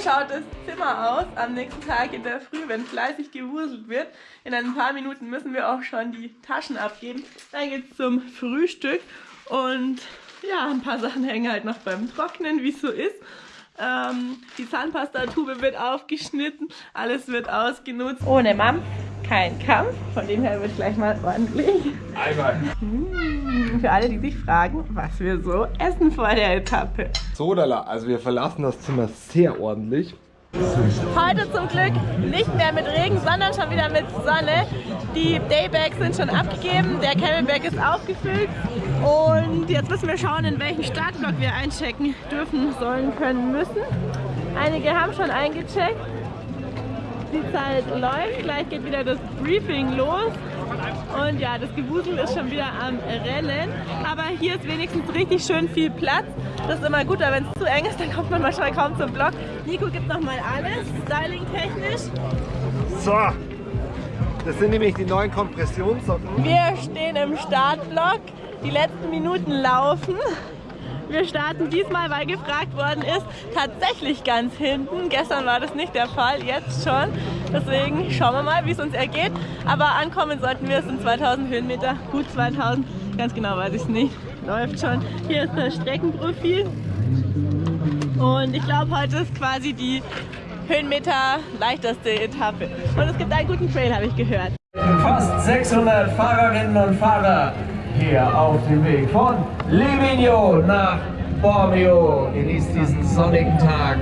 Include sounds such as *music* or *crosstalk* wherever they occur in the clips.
schaut das Zimmer aus am nächsten Tag in der Früh, wenn fleißig gewuselt wird. In ein paar Minuten müssen wir auch schon die Taschen abgeben. Dann geht es zum Frühstück und ja, ein paar Sachen hängen halt noch beim Trocknen, wie es so ist. Ähm, die Zahnpastatube wird aufgeschnitten, alles wird ausgenutzt. Ohne Mom kein Kampf, von dem her wird gleich mal ordentlich. Einmal. Mmh, für alle, die sich fragen, was wir so essen vor der Etappe. Sodala, also wir verlassen das Zimmer sehr ordentlich. Heute zum Glück nicht mehr mit Regen, sondern schon wieder mit Sonne. Die Daybags sind schon abgegeben, der Camelback ist aufgefüllt und jetzt müssen wir schauen, in welchen Startblock wir einchecken dürfen, sollen, können, müssen. Einige haben schon eingecheckt. Die Zeit läuft, gleich geht wieder das Briefing los. Und ja, das Gewusel ist schon wieder am Rennen. Aber hier ist wenigstens richtig schön viel Platz. Das ist immer gut, aber wenn es zu eng ist, dann kommt man manchmal kaum zum Block. Nico gibt nochmal alles, styling-technisch. So, das sind nämlich die neuen Kompressionssocken. Wir stehen im Startblock. Die letzten Minuten laufen. Wir starten diesmal, weil gefragt worden ist, tatsächlich ganz hinten. Gestern war das nicht der Fall, jetzt schon. Deswegen schauen wir mal, wie es uns ergeht. Aber ankommen sollten wir, es sind 2000 Höhenmeter, gut 2000. Ganz genau weiß ich es nicht. Läuft schon. Hier ist das Streckenprofil. Und ich glaube, heute ist quasi die Höhenmeter leichteste Etappe. Und es gibt einen guten Trail, habe ich gehört. Fast 600 Fahrerinnen und Fahrer hier auf dem Weg von Livigno nach Bormio. Genießt diesen sonnigen Tag.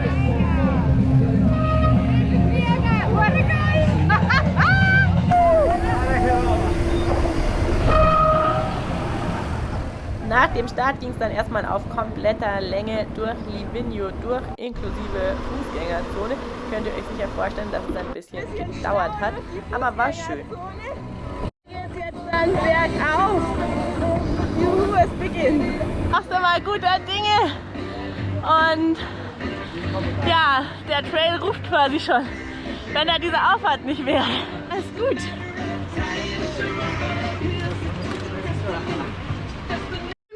Nach dem Start ging es dann erstmal auf kompletter Länge durch Livigno durch, inklusive Fußgängerzone. Könnt ihr euch sicher vorstellen, dass es ein bisschen gedauert hat, aber war schön. Jetzt jetzt dann bergauf. Es beginnt. Machst du mal guter Dinge. Und ja, der Trail ruft quasi schon. Wenn da diese Auffahrt nicht wäre. Alles gut.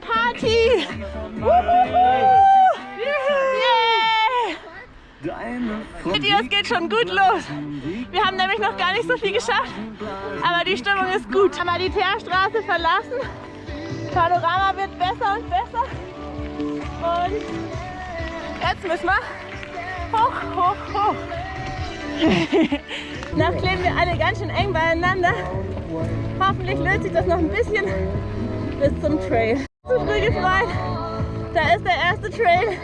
Party! Seht ihr, es geht schon gut los. Wir haben nämlich noch gar nicht so viel geschafft, aber die Stimmung ist gut. Haben wir die Teerstraße verlassen. Panorama wird besser und besser. Und jetzt müssen wir hoch, hoch, hoch. *laughs* noch kleben wir alle ganz schön eng beieinander. Hoffentlich löst sich das noch ein bisschen bis zum Trail. Zu früh gefreut. Da ist der erste Trail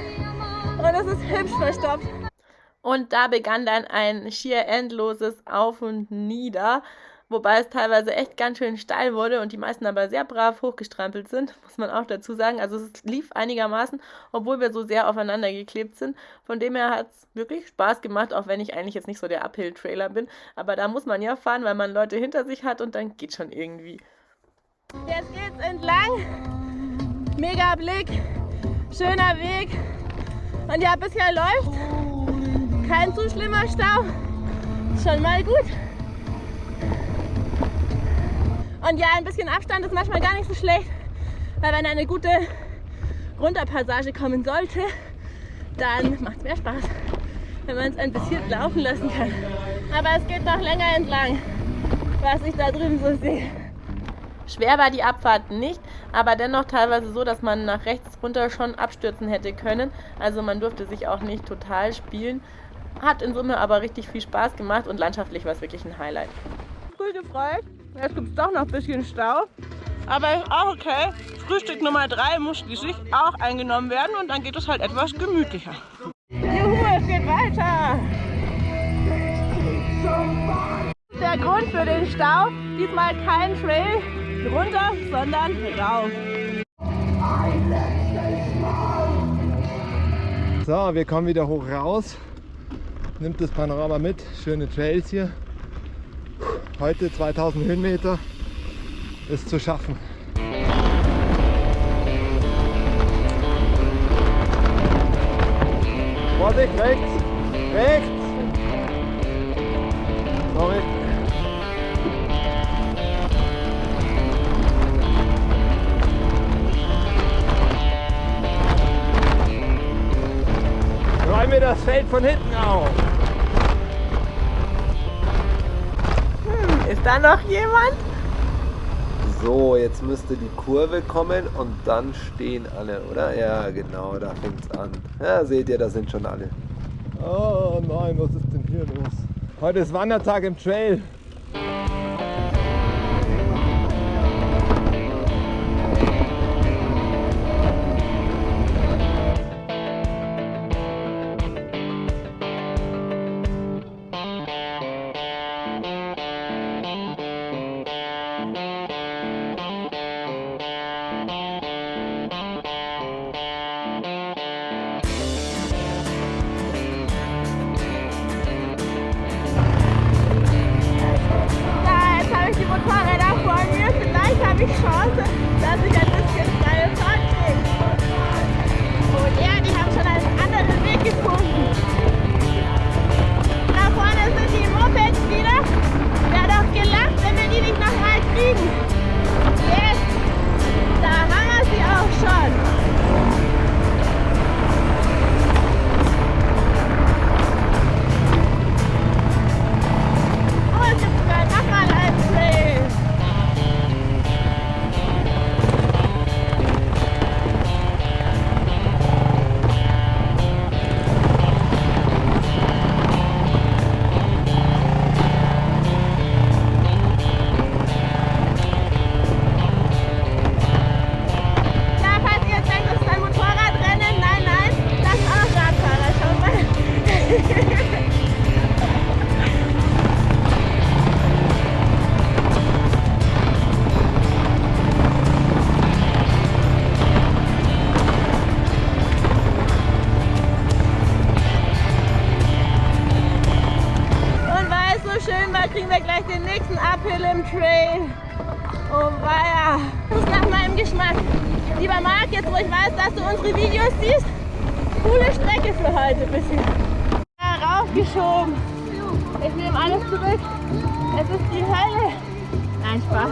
und es ist hübsch verstopft. Und da begann dann ein schier endloses Auf und Nieder, wobei es teilweise echt ganz schön steil wurde und die meisten aber sehr brav hochgestrampelt sind, *laughs* muss man auch dazu sagen. Also es lief einigermaßen, obwohl wir so sehr aufeinander geklebt sind. Von dem her hat es wirklich Spaß gemacht, auch wenn ich eigentlich jetzt nicht so der Uphill-Trailer bin. Aber da muss man ja fahren, weil man Leute hinter sich hat und dann geht schon irgendwie. Jetzt geht's entlang. Mega Blick, schöner Weg. Und ja, bisher läuft kein zu schlimmer Stau. Schon mal gut. Und ja, ein bisschen Abstand ist manchmal gar nicht so schlecht, weil wenn eine gute Runterpassage kommen sollte, dann macht es mehr Spaß, wenn man es ein bisschen laufen lassen kann. Aber es geht noch länger entlang, was ich da drüben so sehe. Schwer war die Abfahrt nicht, aber dennoch teilweise so, dass man nach rechts runter schon abstürzen hätte können. Also man durfte sich auch nicht total spielen. Hat in Summe aber richtig viel Spaß gemacht und landschaftlich war es wirklich ein Highlight. Früh gefreut, jetzt gibt es doch noch ein bisschen Stau. Aber ist auch okay. Frühstück Nummer 3 muss schließlich auch eingenommen werden und dann geht es halt etwas gemütlicher. Juhu, es geht weiter! Der Grund für den Stau, diesmal kein Trail runter, sondern rauf. So, wir kommen wieder hoch raus. Nimmt das Panorama mit. Schöne Trails hier. Heute 2000 Höhenmeter ist zu schaffen. Vorsicht, rechts! Rechts! Sorry. mir das Feld von hinten auf. Ist da noch jemand? So, jetzt müsste die Kurve kommen und dann stehen alle, oder? Ja, genau, da fängt es an. Ja, seht ihr, da sind schon alle. Oh nein, was ist denn hier los? Heute ist Wandertag im Trail. Raufgeschoben. Ich nehme alles zurück. Es ist die Hölle. Nein, Spaß.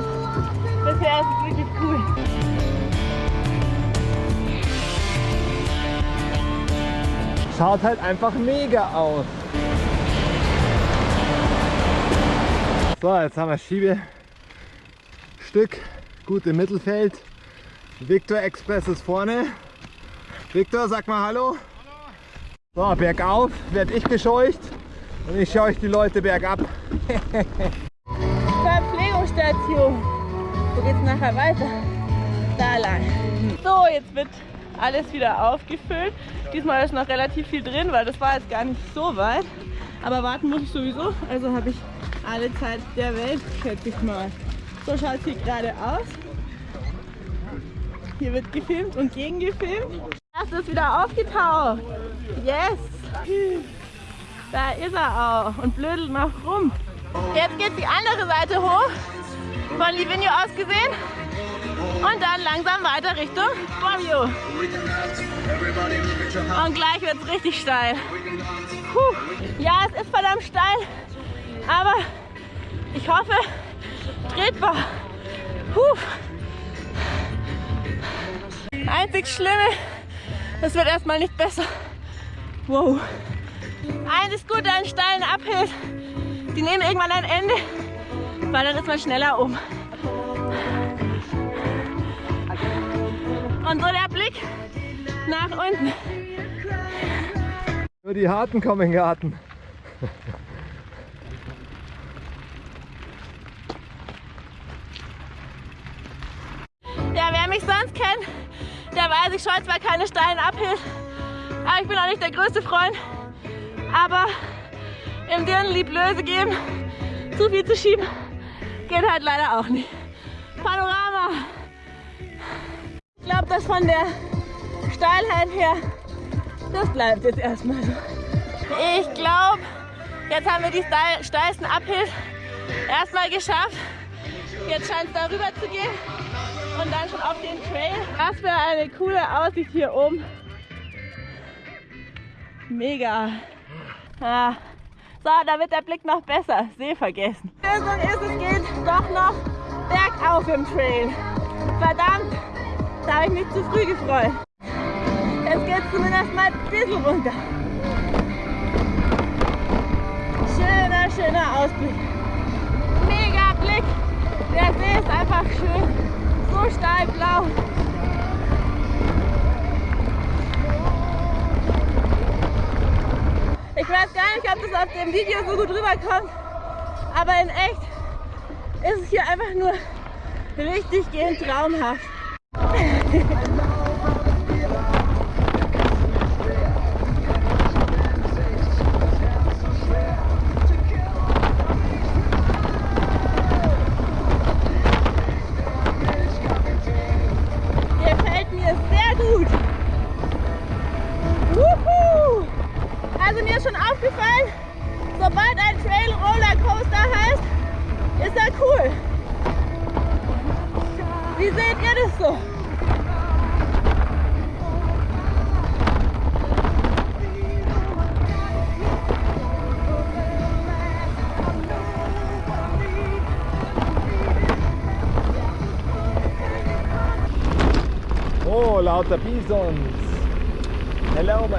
Bisher ist es wirklich cool. Schaut halt einfach mega aus. So, jetzt haben wir Schiebestück, gut im Mittelfeld. Victor Express ist vorne. Victor, sag mal Hallo. So, bergauf werde ich bescheucht und ich schaue euch die Leute bergab. *laughs* Verpflegungsstation. Wo geht's nachher weiter? Da lang. So, jetzt wird alles wieder aufgefüllt. Diesmal ist noch relativ viel drin, weil das war jetzt gar nicht so weit. Aber warten muss ich sowieso, also habe ich alle Zeit der Welt, schätze ich mal. So schaut es hier gerade aus. Hier wird gefilmt und gegengefilmt. Das ist wieder aufgetaucht. Yes! Da ist er auch und blödelt noch rum. Jetzt geht die andere Seite hoch, von Livigno aus gesehen. Und dann langsam weiter Richtung Bormio. Und gleich wird es richtig steil. Puh. Ja, es ist verdammt steil, aber ich hoffe, tretbar. Puh. Einzig Schlimme, es wird erstmal nicht besser. Wow. Eines ist gut an steilen Uphill. Die nehmen irgendwann ein Ende, weil dann ist man schneller um. Und so der Blick nach unten. Nur die Harten kommen in den Garten. Ja, wer mich sonst kennt, der weiß, ich scheue zwar keine steilen Uphill, aber ich bin auch nicht der größte Freund. Aber im Dirndl Blöße geben, zu viel zu schieben, geht halt leider auch nicht. Panorama. Ich glaube, das von der Steilheit her, das bleibt jetzt erstmal so. Ich glaube, jetzt haben wir die steil- steilsten Uphills erstmal geschafft. Jetzt scheint es darüber zu gehen und dann schon auf den Trail. Was für eine coole Aussicht hier oben. Mega. Ja. So, wird der Blick noch besser. See vergessen. Lösung ist, es geht doch noch bergauf im Trail. Verdammt, da habe ich mich zu früh gefreut. Jetzt geht es zumindest mal ein bisschen runter. Schöner, schöner Ausblick. Mega Blick. Der See ist einfach schön. So steil blau. Ich weiß gar nicht, ob das auf dem Video so gut rüberkommt, aber in echt ist es hier einfach nur richtig gehend traumhaft. *laughs*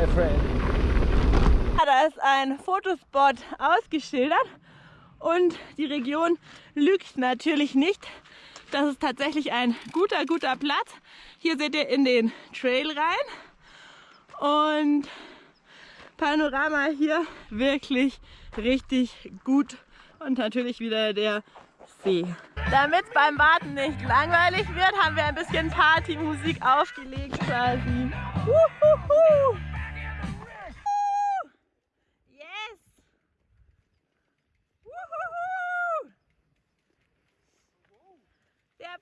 my friend. Da ist ein Fotospot ausgeschildert und die Region lügt natürlich nicht. Das ist tatsächlich ein guter, guter Platz. Hier seht ihr in den Trail rein und Panorama hier wirklich richtig gut und natürlich wieder der See. Damit es beim Warten nicht langweilig wird, haben wir ein bisschen Partymusik aufgelegt quasi. Wuhuhu. Yes! Wuhuhu. Der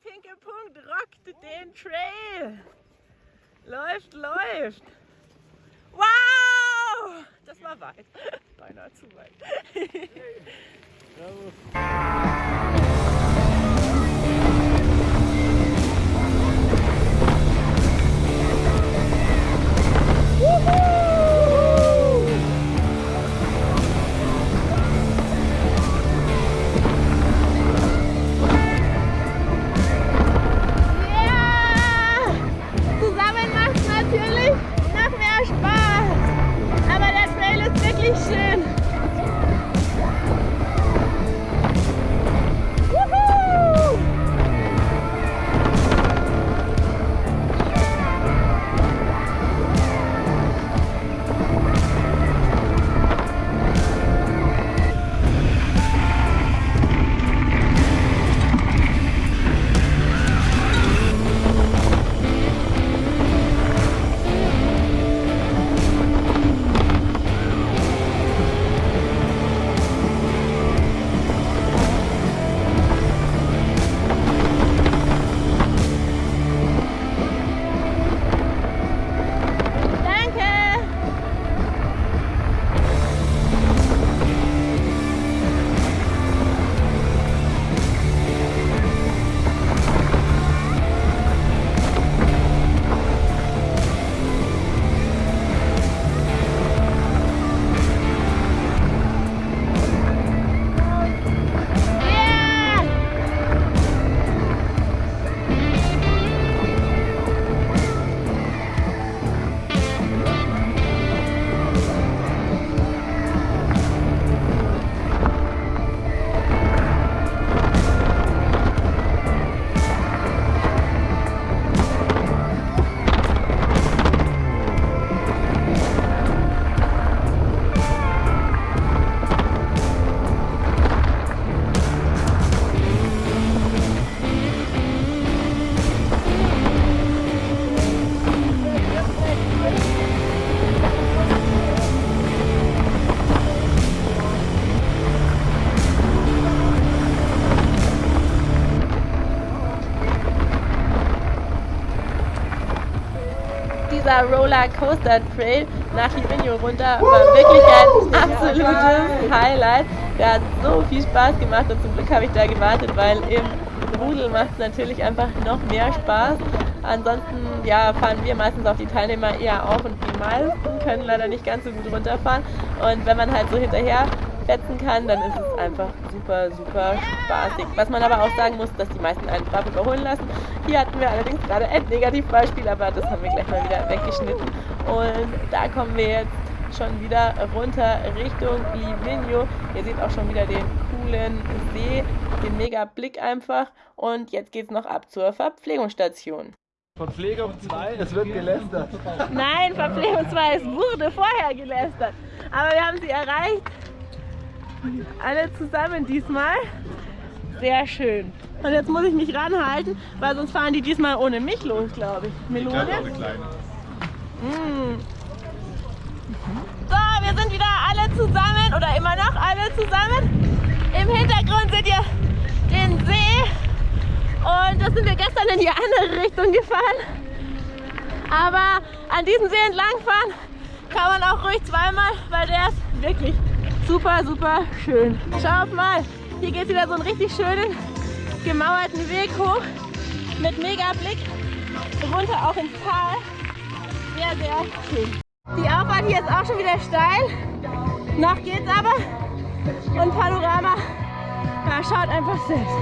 Punkt rockt den Trail. Läuft, läuft. Wow! Das war weit. *laughs* Beinahe zu weit. *laughs* dieser Rollercoaster Trail nach Livigno runter war wirklich ein absolutes Highlight. Der hat so viel Spaß gemacht und zum Glück habe ich da gewartet, weil im Rudel macht es natürlich einfach noch mehr Spaß. Ansonsten ja, fahren wir meistens auf die Teilnehmer eher auf und die meisten können leider nicht ganz so gut runterfahren. Und wenn man halt so hinterher fetzen kann, dann ist es einfach super, super spaßig. Was man aber auch sagen muss, dass die meisten einen brav überholen lassen. Hier hatten wir allerdings gerade ein Negativbeispiel, aber das haben wir gleich mal wieder weggeschnitten. Und da kommen wir jetzt schon wieder runter Richtung Livigno. Ihr seht auch schon wieder den coolen See, den mega Blick einfach. Und jetzt geht es noch ab zur Verpflegungsstation. Verpflegung 2, es wird gelästert. Nein, Verpflegung 2, es wurde vorher gelästert. Aber wir haben sie erreicht. Alle zusammen diesmal. Sehr schön. Und jetzt muss ich mich ranhalten, weil sonst fahren die diesmal ohne mich los, glaube ich. Melone? Mm. So, wir sind wieder alle zusammen oder immer noch alle zusammen. Im Hintergrund seht ihr den See und da sind wir gestern in die andere Richtung gefahren. Aber an diesem See entlangfahren kann man auch ruhig zweimal, weil der ist wirklich super, super schön. Schaut mal, hier geht wieder so einen richtig schönen gemauerten Weg hoch mit mega Blick runter auch ins Tal. Sehr, sehr schön. Die Auffahrt hier ist auch schon wieder steil. Noch geht's aber. Und Panorama, ja, schaut einfach selbst.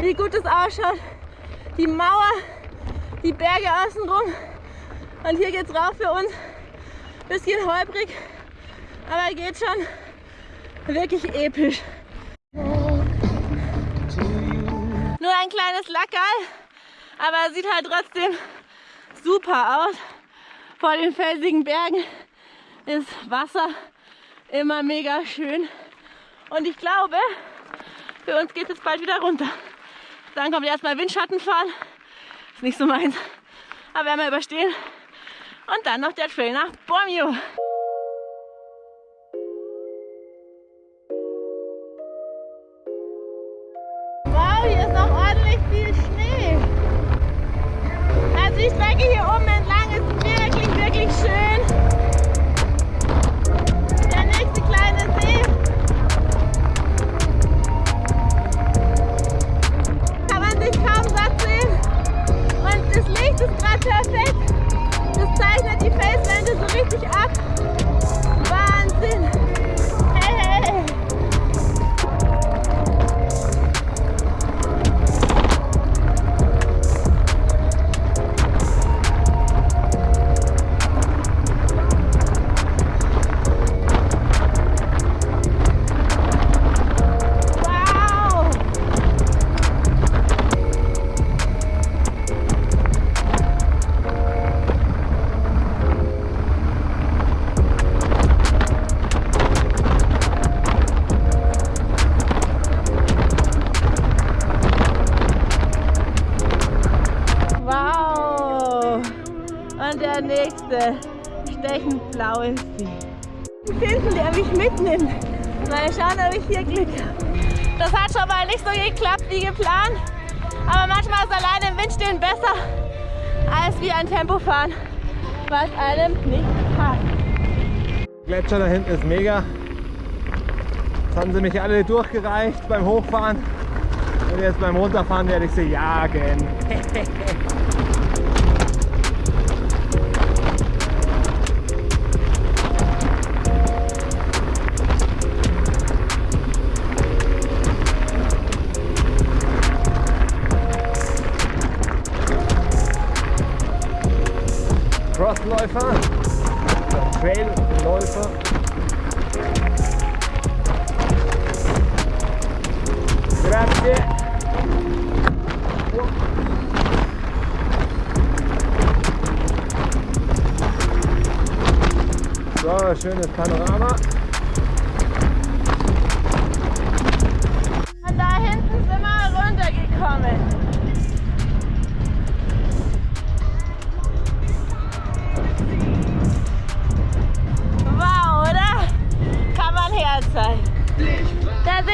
Wie gut es ausschaut. Die Mauer, die Berge außenrum. Und hier geht's rauf für uns. Bisschen holprig, aber geht schon. Wirklich episch. Nur ein kleines Lackerl, aber sieht halt trotzdem super aus. Vor den felsigen Bergen ist Wasser immer mega schön. Und ich glaube, für uns geht es bald wieder runter. Dann kommt erstmal Windschatten fahren. Ist nicht so meins. Aber werden wir überstehen. Und dann noch der Trail nach Bormio. Stechend blaue See. Finden, der mich mitnimmt. Mal schauen, ob ich hier Glück habe. Das hat schon mal nicht so geklappt wie geplant. Aber manchmal ist alleine im Wind besser als wie ein Tempofahren, was einem nicht passt. Gletscher da hinten ist mega. Jetzt haben sie mich alle durchgereicht beim Hochfahren. Und jetzt beim Runterfahren werde ich sie jagen. *laughs* Crossläufer, Trailläufer. Grazie. So, schönes Panorama.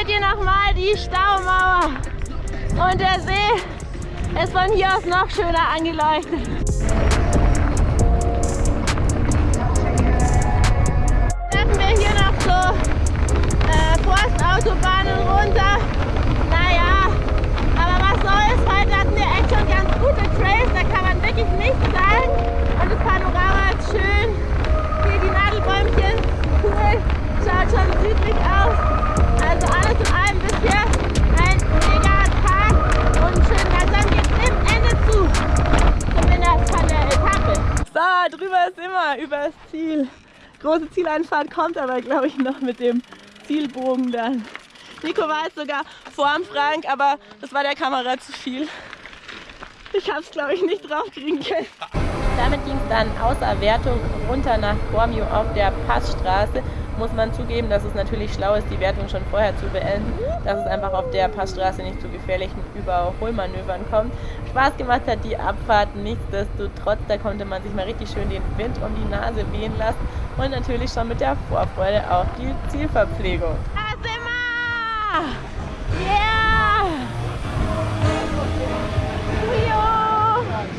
Seht ihr nochmal die Staumauer. Und der See ist von hier aus noch schöner angeleuchtet. Treffen wir hier noch so äh, Forstautobahnen runter. Naja, aber was soll's, heute hatten wir echt schon ganz gute Trails, da kann man wirklich nichts sagen. Und das Panorama ist schön. Hier die Nadelbäumchen, cool, schaut schon südlich aus. Also alles in allem bisher ein mega Tag und schön langsam geht's dem Ende zu. Ah, drüber ist immer übers Ziel. Große Zieleinfahrt kommt aber, glaube ich, noch mit dem Zielbogen dann. Nico war jetzt sogar vorm Frank, aber das war der Kamera zu viel. Ich habe es, glaube ich, nicht draufkriegen können. Damit ging es dann außer Wertung runter nach Bormio auf der Passstraße. Muss man zugeben, dass es natürlich schlau ist, die Wertung schon vorher zu beenden, dass es einfach auf der Passstraße nicht zu gefährlichen Überholmanövern kommt. Spaß gemacht hat die Abfahrt nichtsdestotrotz, da konnte man sich mal richtig schön den Wind um die Nase wehen lassen und natürlich schon mit der Vorfreude auf die Zielverpflegung. Da sind wir! Yeah!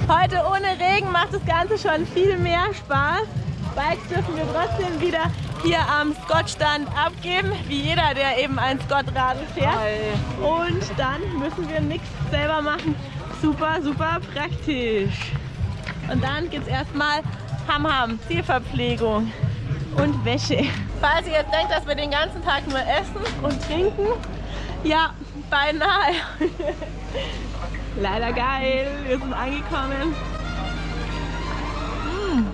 Heute ohne Regen macht das Ganze schon viel mehr Spaß. Bikes dürfen wir trotzdem wieder hier am Scott-Stand abgeben, wie jeder, der eben ein Scott-Radl fährt. Und dann müssen wir nichts selber machen. Super, super praktisch. Und dann gibt es erstmal Ham-Ham, Zielverpflegung und Wäsche. Falls ihr jetzt denkt, dass wir den ganzen Tag nur essen und trinken, ja, beinahe. *laughs* Leider geil, wir sind angekommen. Mmh.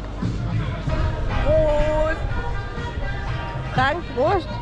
Prost! Dank, Prost!